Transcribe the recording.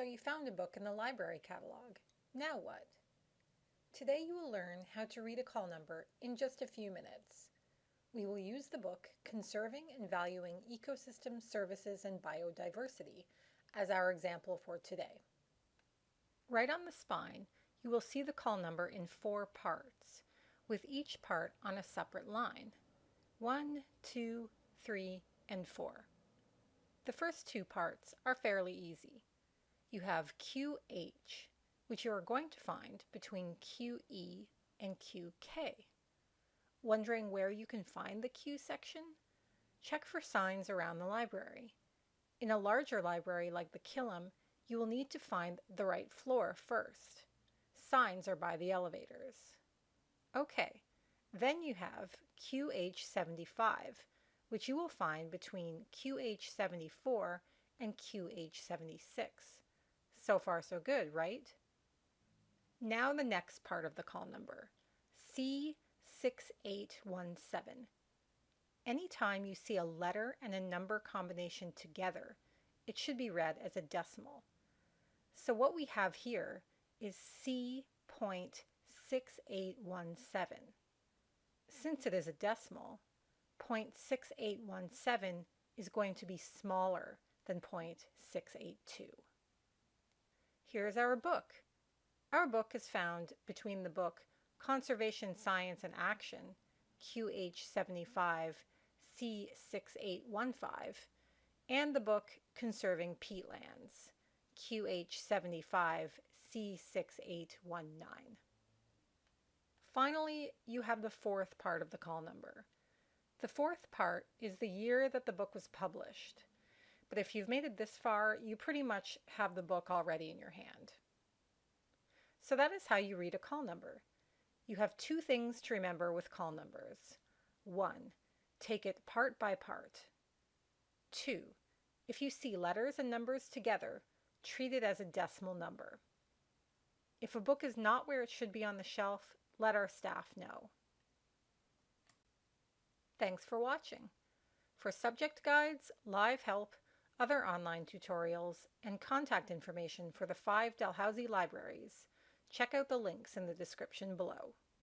So you found a book in the library catalog. Now what? Today you will learn how to read a call number in just a few minutes. We will use the book Conserving and Valuing Ecosystem Services and Biodiversity as our example for today. Right on the spine, you will see the call number in four parts, with each part on a separate line. One, two, three, and four. The first two parts are fairly easy. You have QH, which you are going to find between QE and QK. Wondering where you can find the Q section? Check for signs around the library. In a larger library like the Killam, you will need to find the right floor first. Signs are by the elevators. Okay, then you have QH75, which you will find between QH74 and QH76. So far so good, right? Now the next part of the call number, C6817. Anytime you see a letter and a number combination together, it should be read as a decimal. So what we have here is C.6817. Since it is a decimal, 0.6817 is going to be smaller than 0.682. Here's our book. Our book is found between the book Conservation Science and Action, QH75 C6815, and the book Conserving Peatlands, QH75 C6819. Finally, you have the fourth part of the call number. The fourth part is the year that the book was published. But if you've made it this far, you pretty much have the book already in your hand. So that is how you read a call number. You have two things to remember with call numbers. One, take it part by part. Two, if you see letters and numbers together, treat it as a decimal number. If a book is not where it should be on the shelf, let our staff know. Thanks for watching. For subject guides, live help, other online tutorials, and contact information for the five Dalhousie libraries, check out the links in the description below.